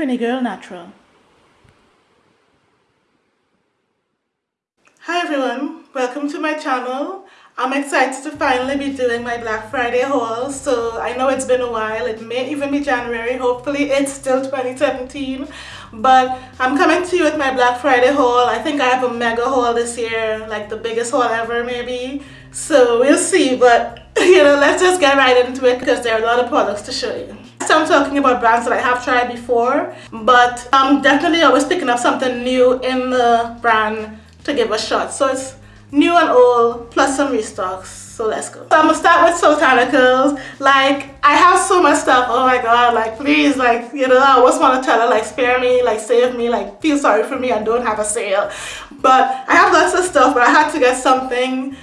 Trini Girl Natural. Hi everyone, welcome to my channel. I'm excited to finally be doing my Black Friday haul. So I know it's been a while, it may even be January, hopefully it's still 2017. But I'm coming to you with my Black Friday haul. I think I have a mega haul this year, like the biggest haul ever maybe. So we'll see, but you know, let's just get right into it because there are a lot of products to show you. So I'm talking about brands that I have tried before, but I'm definitely always picking up something new in the brand to give a shot. So it's new and old plus some restocks. So let's go. So I'm gonna start with Soultanicals. Like I have so much stuff. Oh my god, like please, like you know, I always want to tell her like spare me, like save me, like feel sorry for me and don't have a sale. But I have lots of stuff, but I had to get something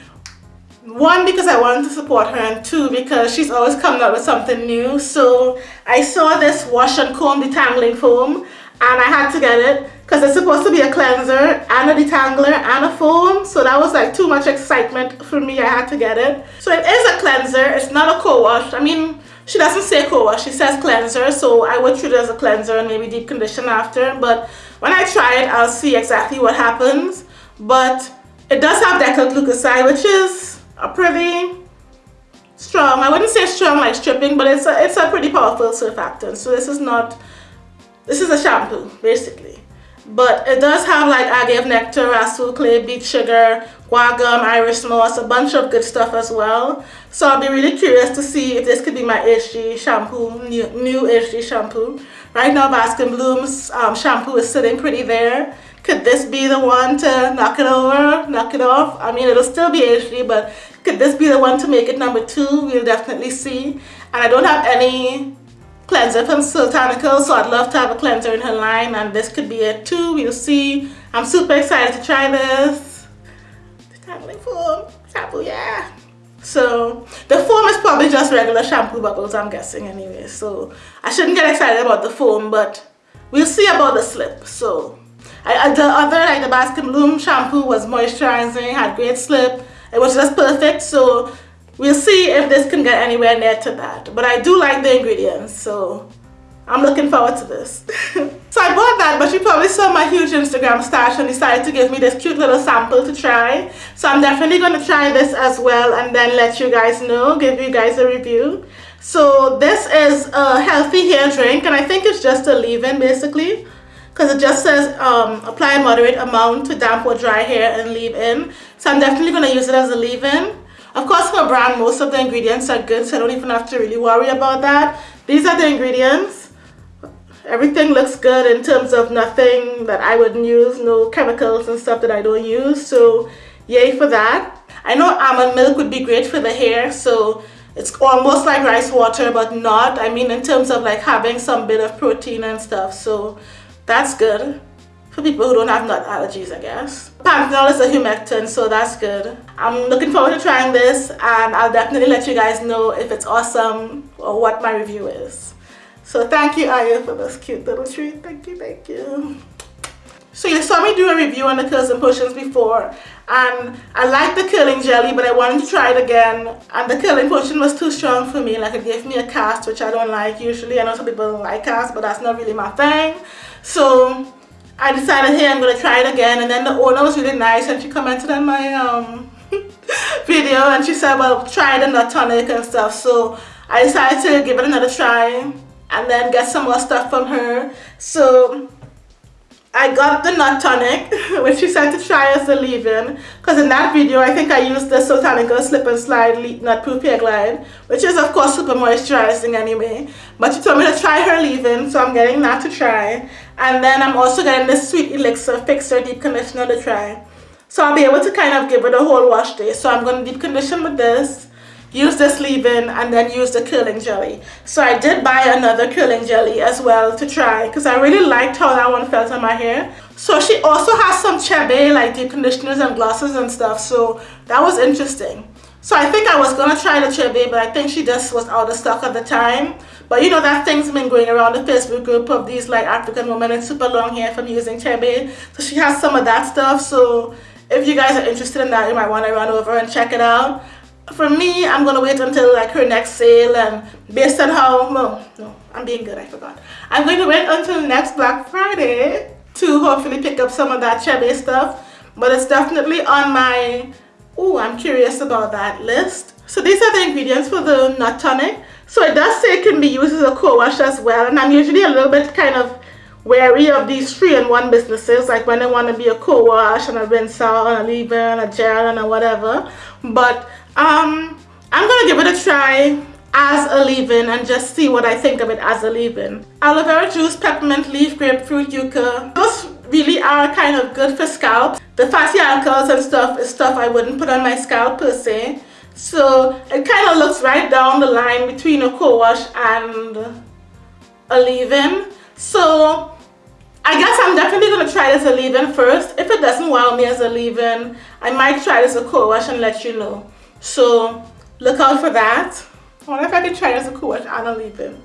one because I wanted to support her and two because she's always coming up with something new. So I saw this wash and comb detangling foam and I had to get it because it's supposed to be a cleanser and a detangler and a foam. So that was like too much excitement for me. I had to get it. So it is a cleanser. It's not a co-wash. I mean she doesn't say co-wash. She says cleanser. So I would treat it as a cleanser and maybe deep condition after. But when I try it I'll see exactly what happens. But it does have decyl glucoside which is a pretty strong I wouldn't say strong like stripping but it's a, it's a pretty powerful surfactant so this is not this is a shampoo basically but it does have like agave nectar, rhassoul clay, beet sugar, guar gum, Irish moss, a bunch of good stuff as well. So I'll be really curious to see if this could be my HG shampoo, new, new HG shampoo. Right now Bask and Bloom's um, shampoo is sitting pretty there. Could this be the one to knock it over, knock it off? I mean, it'll still be HG, but could this be the one to make it number two? We'll definitely see. And I don't have any cleanser from Soultanicals, so I'd love to have a cleanser in her line, and this could be it too. We'll see. I'm super excited to try this. Detangling foam, shampoo, yeah. So the foam is probably just regular shampoo bubbles, I'm guessing anyway. So I shouldn't get excited about the foam, but we'll see about the slip. So I, the other, like the Bask and Bloom shampoo was moisturizing, had great slip. It was just perfect. So we'll see if this can get anywhere near to that. But I do like the ingredients. So I'm looking forward to this. so I bought that, but she probably saw my huge Instagram stash and decided to give me this cute little sample to try. So I'm definitely going to try this as well and then let you guys know, give you guys a review. So this is a healthy hair drink and I think it's just a leave-in basically because it just says um, apply a moderate amount to damp or dry hair and leave in. So I'm definitely going to use it as a leave-in. Of course, for brand, most of the ingredients are good, so I don't even have to really worry about that. These are the ingredients. Everything looks good in terms of nothing that I wouldn't use, no chemicals and stuff that I don't use. So yay for that. I know almond milk would be great for the hair, so it's almost like rice water, but not. I mean, in terms of like having some bit of protein and stuff. So that's good for people who don't have nut allergies, I guess. Panthenol is a humectant, so that's good. I'm looking forward to trying this and I'll definitely let you guys know if it's awesome or what my review is. So thank you, Aya, for this cute little treat. Thank you, thank you. So you saw me do a review on the curls and potions before and I like the curling jelly but I wanted to try it again. And the curling potion was too strong for me. Like it gave me a cast which I don't like usually. I know some people don't like cast but that's not really my thing. So I decided hey I'm gonna try it again. And then the owner was really nice and she commented on my um, video and she said well try the nut tonic and stuff. So I decided to give it another try and then get some more stuff from her. So I got the nut tonic, which she said to try as a leave-in. Because in that video, I think I used the Soultanicals Slip and Slide Nut Proof Hair Glide, which is of course super moisturizing anyway. But she told me to try her leave-in, so I'm getting that to try. And then I'm also getting this Sweet Elixir Fixer Deep Conditioner to try. So I'll be able to kind of give it a whole wash day. So I'm going to deep condition with this use this leave-in and then use the curling jelly. So I did buy another curling jelly as well to try because I really liked how that one felt on my hair. So she also has some Chebe like deep conditioners and glosses and stuff so that was interesting. So I think I was gonna try the Chebe but I think she just was out of stock at the time. But you know that thing's been going around the Facebook group of these like African women with super long hair from using Chebe so she has some of that stuff so if you guys are interested in that you might want to run over and check it out for me i'm gonna wait until like her next sale and based on how no, no I'm being good, I forgot. I'm going to wait until next Black Friday to hopefully pick up some of that Chebe stuff. But it's definitely on my, oh, I'm curious about that list. So these are the ingredients for the nut tonic. So it does say it can be used as a co-wash as well. And I'm usually a little bit kind of wary of these three-in-one businesses. Like when they want to be a co-wash and a rinse out and a leave-in and a gel and a whatever. But um, I'm to give it a try as a leave-in and just see what I think of it as a leave-in. Aloe vera juice, peppermint leaf, grapefruit, yucca. Those really are kind of good for scalp. The fatty alcohols and stuff is stuff I wouldn't put on my scalp per se. So it kind of looks right down the line between a co-wash and a leave-in. So I guess I'm definitely going to try this a leave-in first. If it doesn't wow me as a leave-in, I might try this a co-wash and let you know. So look out for that. I wonder if I can try this a co-wash and a leave-in.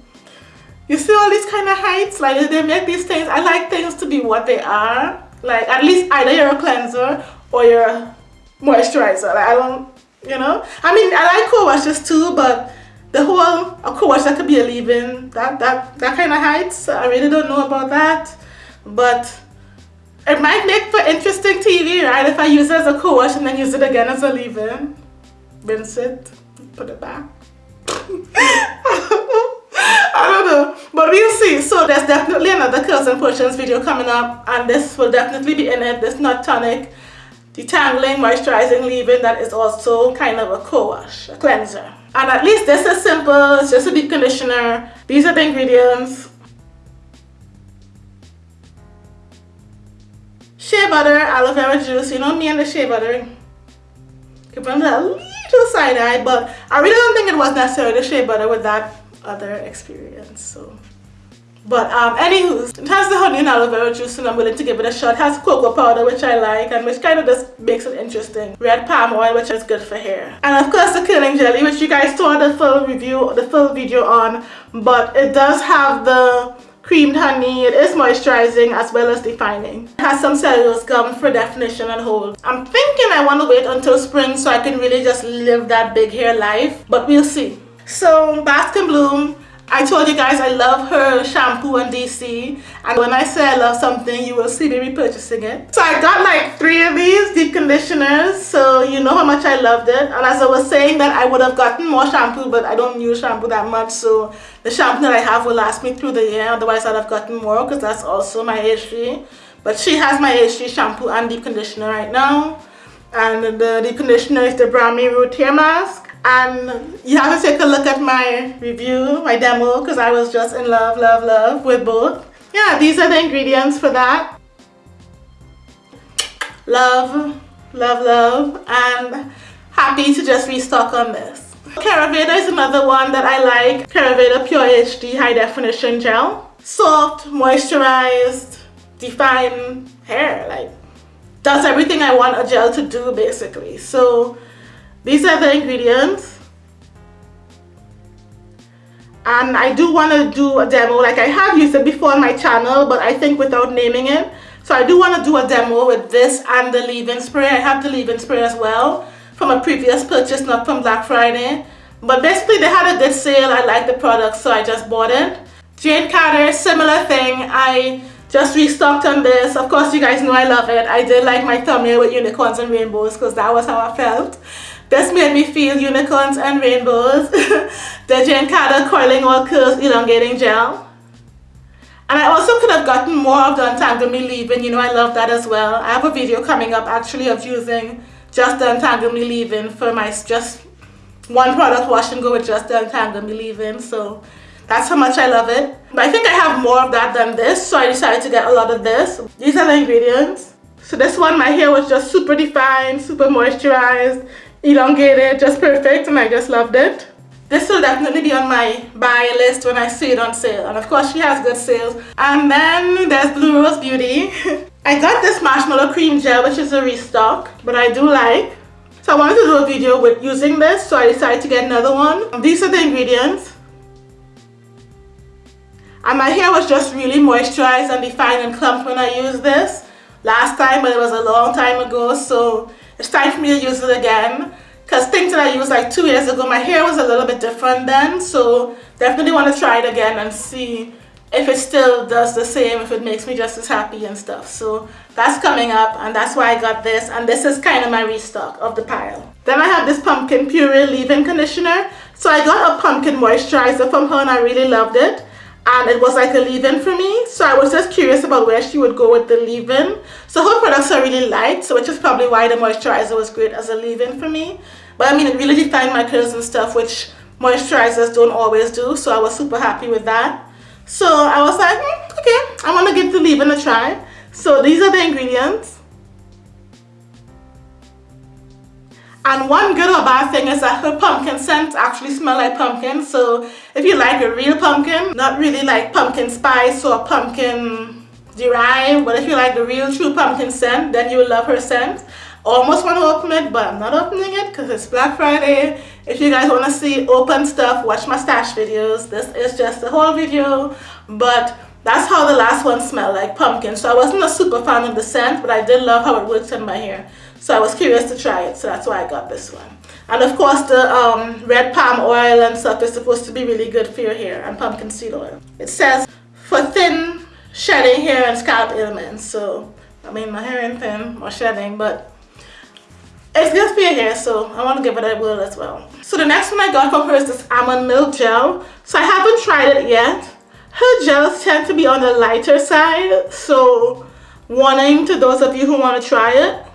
You see all these kind of heights? Like they make these things, I like things to be what they are. Like at least either you're a cleanser or you're a moisturizer. Like I don't you know i mean i like co-washes too but the whole a co-wash that could be a leave-in that that that kind of heights i really don't know about that but it might make for interesting tv right if i use it as a co-wash and then use it again as a leave-in rinse it put it back I don't know, but we'll see. So there's definitely another curls and potions video coming up and this will definitely be in it, this nut tonic detangling, moisturizing, leave-in that is also kind of a co-wash, a cleanser. And at least this is simple, it's just a deep conditioner. These are the ingredients. Shea butter, aloe vera juice, you know me and the shea butter. Give them a little side eye, but I really don't think it was necessary to shea butter with that other experience, so. But um, anywho, it has the honey and aloe vera juice and I'm willing to give it a shot. It has cocoa powder which I like and which kind of just makes it interesting. Red palm oil which is good for hair. And of course the curling jelly which you guys saw the full review, the full video on. But it does have the creamed honey. It is moisturizing as well as defining. It has some cellulose gum for definition and hold. I'm thinking I want to wait until spring so I can really just live that big hair life. But we'll see. So Bask and Bloom I told you guys I love her shampoo on DC and when I say I love something you will see me repurchasing it. So I got like three of these deep conditioners. So you know how much I loved it. And as I was saying that I would have gotten more shampoo but I don't use shampoo that much. So the shampoo that I have will last me through the year. Otherwise I'd have gotten more because that's also my HG but she has my HG shampoo and deep conditioner right now. And the deep conditioner is the Brahmi Root Hair Mask and you have to take a look at my review, my demo, because I was just in love, love, love with both. Yeah, these are the ingredients for that. Love, love, love, and happy to just restock on this. Caraveda is another one that I like. Caraveda Pure HD High Definition Gel. Soft, moisturized, defined hair. Like, does everything I want a gel to do basically. So these are the ingredients. And I do want to do a demo, like I have used it before on my channel, but I think without naming it. So I do want to do a demo with this and the leave-in spray. I have the leave-in spray as well from a previous purchase, not from Black Friday. But basically they had a good sale. I like the product, so I just bought it. Jane Carter, similar thing. I just restocked on this. Of course, you guys know I love it. I did like my thumbnail with unicorns and rainbows because that was how I felt. This made me feel unicorns and rainbows. the Carter Coiling All Curls Elongating Gel. And I also could have gotten more of the Untangle Me Leave-In. You know, I love that as well. I have a video coming up actually of using just the Untangle Me Leave-In for my just one product wash and go with just the Untangle Me Leave-In. So that's how much I love it. But I think I have more of that than this. So I decided to get a lot of this. These are the ingredients. So this one, my hair was just super defined, super moisturized elongated just perfect and I just loved it. This will definitely be on my buy list when I see it on sale and of course she has good sales. And then there's Blue Rose Beauty. I got this marshmallow cream gel which is a restock but I do like. So I wanted to do a video with using this so I decided to get another one. These are the ingredients. And my hair was just really moisturized and defined and clumped when I used this last time but it was a long time ago so it's time for me to use it again because things that I used like two years ago, my hair was a little bit different then. So definitely want to try it again and see if it still does the same, if it makes me just as happy and stuff. So that's coming up and that's why I got this. And this is kind of my restock of the pile. Then I have this pumpkin puree leave-in conditioner. So I got a pumpkin moisturizer from her and I really loved it. And it was like a leave-in for me. So I was just curious about where she would go with the leave-in. So her products are really light, so which is probably why the moisturizer was great as a leave-in for me. But I mean, it really defined my curls and stuff, which moisturizers don't always do. So I was super happy with that. So I was like, mm, okay, I want to give the leave-in a try. So these are the ingredients. And one good or bad thing is that her pumpkin scent actually smell like pumpkin. So if you like a real pumpkin, not really like pumpkin spice or pumpkin derived, but if you like the real true pumpkin scent, then you will love her scent. Almost want to open it, but I'm not opening it because it's Black Friday. If you guys want to see open stuff, watch my stash videos. This is just a whole video, but that's how the last one smelled, like pumpkin. So I wasn't a super fan of the scent, but I did love how it works in my hair. So I was curious to try it, so that's why I got this one. And of course the um, red palm oil and stuff is supposed to be really good for your hair and pumpkin seed oil. It says for thin shedding hair and scalp ailments. So I mean my hair ain't thin or shedding, but it's good for your hair, so I want to give it a whirl as well. So the next one I got from her is this almond milk gel. So I haven't tried it yet. Her gels tend to be on the lighter side, so warning to those of you who want to try it.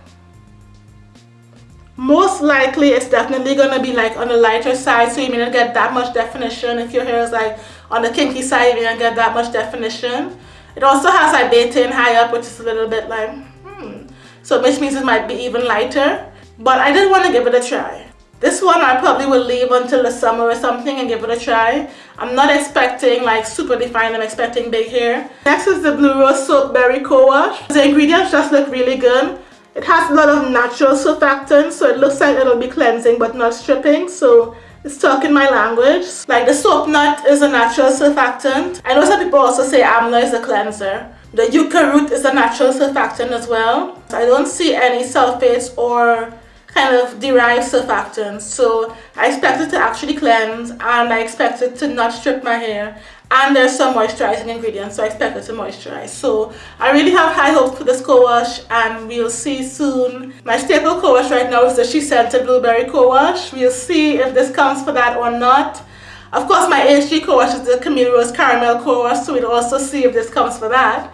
Most likely it's definitely going to be like on the lighter side, so you may not get that much definition. If your hair is like on the kinky side, you may not get that much definition. It also has like betaine high up, which is a little bit like, hmm. So which means it might be even lighter. But I did want to give it a try. This one I probably will leave until the summer or something and give it a try. I'm not expecting like super defined, I'm expecting big hair. Next is the Blue Rose Soap Berry Co-Wash. The ingredients just look really good. It has a lot of natural surfactants, so it looks like it'll be cleansing but not stripping. So it's talking my language. Like the soap nut is a natural surfactant. I know some people also say amla is a cleanser. The yucca root is a natural surfactant as well. I don't see any sulfates or kind of derived surfactants so I expect it to actually cleanse and I expect it to not strip my hair and there's some moisturizing ingredients so I expect it to moisturize. So I really have high hopes for this co-wash and we'll see soon. My staple co-wash right now is the SheScentIt Blueberry co-wash. We'll see if this comes for that or not. Of course my HG co-wash is the Camille Rose Caramel co-wash so we'll also see if this comes for that.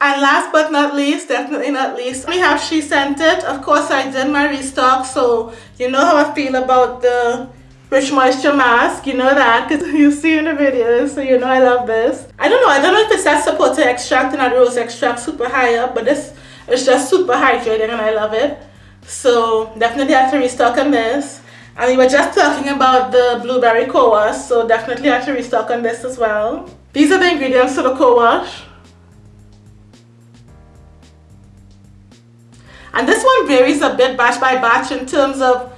And last but not least, definitely not least, we have SheScentIt. Of course, I did my restock, so you know how I feel about the Rich Moisture Mask. You know that because you see in the videos, so you know I love this. I don't know, I don't know if it's that sapote extract and that rose extract super high up, but this is just super hydrating and I love it. So definitely have to restock on this. And we were just talking about the blueberry co-wash, so definitely have to restock on this as well. These are the ingredients for the co-wash. And this one varies a bit batch by batch in terms of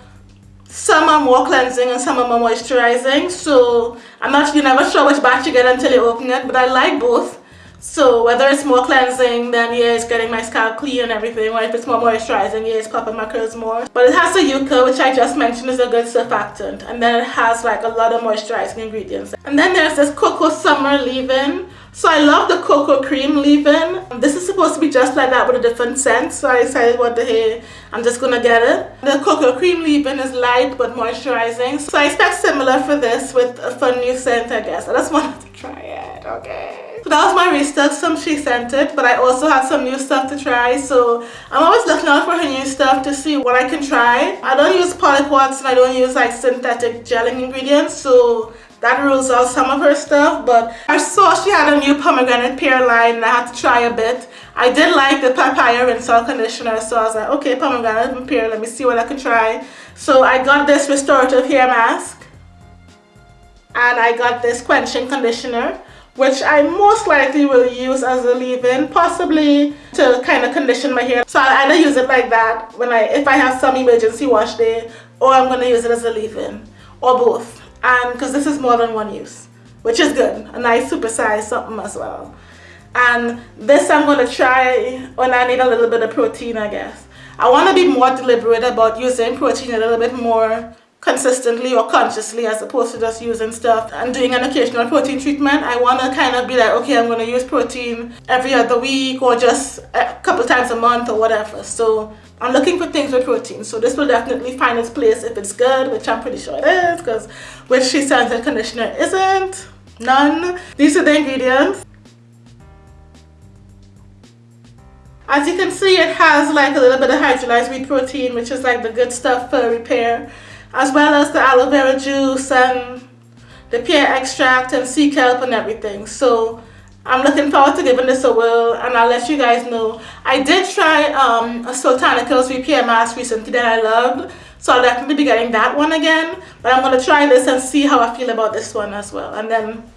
some are more cleansing and some are more moisturizing. So I'm actually never sure which batch you get until you open it, but I like both. So whether it's more cleansing, then yeah, it's getting my scalp clean and everything, or if it's more moisturizing, yeah, it's popping my curls more. But it has the yucca, which I just mentioned is a good surfactant, and then it has like a lot of moisturizing ingredients. And then there's this Cocoa Summer leave-in, so I love the cocoa cream leave-in. This is supposed to be just like that with a different scent. So I decided what the hey, I'm just gonna get it. The cocoa cream leave-in is light but moisturizing. So I expect similar for this with a fun new scent I guess. I just wanted to try it, okay. So that was my restock, some SheScentIt, but I also have some new stuff to try. So I'm always looking out for her new stuff to see what I can try. I don't use polyquats and I don't use like synthetic gelling ingredients. So that rules out some of her stuff but I saw she had a new pomegranate pear line. And I had to try a bit. I did like the papaya rinse conditioner so I was like okay pomegranate and pear let me see what I can try. So I got this restorative hair mask and I got this quenching conditioner which I most likely will use as a leave-in, possibly to kind of condition my hair. So I'll either use it like that when I, if I have some emergency wash day, or I'm going to use it as a leave-in, or both Um, because this is more than one use which is good a nice supersize something as well and this I'm going to try when I need a little bit of protein I guess I want to be more deliberate about using protein a little bit more consistently or consciously as opposed to just using stuff and doing an occasional protein treatment. I want to kind of be like, okay, I'm going to use protein every other week or just a couple times a month or whatever. So I'm looking for things with protein. So this will definitely find its place if it's good, which I'm pretty sure it is because which SheScentIt conditioner isn't. None. These are the ingredients. As you can see, it has like a little bit of hydrolyzed wheat protein, which is like the good stuff for repair, as well as the aloe vera juice and the pear extract and sea kelp and everything. So I'm looking forward to giving this a whirl and I'll let you guys know. I did try um, a Soultanicals repair mask recently that I loved. So I'll definitely be getting that one again. But I'm going to try this and see how I feel about this one as well. And then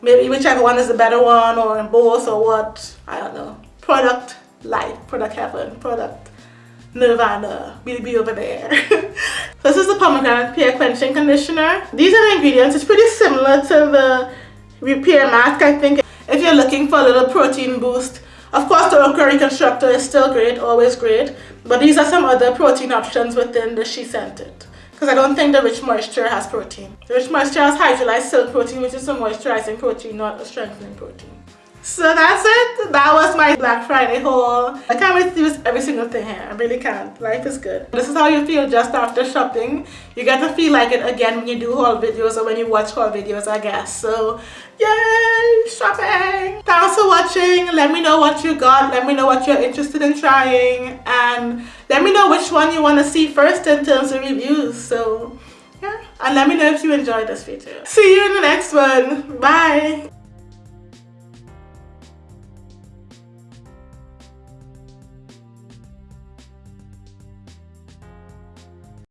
maybe whichever one is the better one or both or what. I don't know. Product life, product heaven, product nirvana, we'll be over there. this is the pomegranate pear quenching conditioner. These are the ingredients. It's pretty similar to the repair mask, I think. If you're looking for a little protein boost, of course the Okra Reconstructor is still great, always great. But these are some other protein options within the SheScentIt. Because I don't think the Rich Moisture has protein. The Rich Moisture has hydrolyzed silk protein, which is a moisturizing protein, not a strengthening protein. So that's it. That was my Black Friday haul. I can't wait to use every single thing here. I really can't. Life is good. This is how you feel just after shopping. You get to feel like it again when you do haul videos or when you watch haul videos, I guess. So, yay! Shopping! Thanks for watching. Let me know what you got. Let me know what you're interested in trying. And let me know which one you want to see first in terms of reviews. So, yeah. And let me know if you enjoyed this video. See you in the next one. Bye!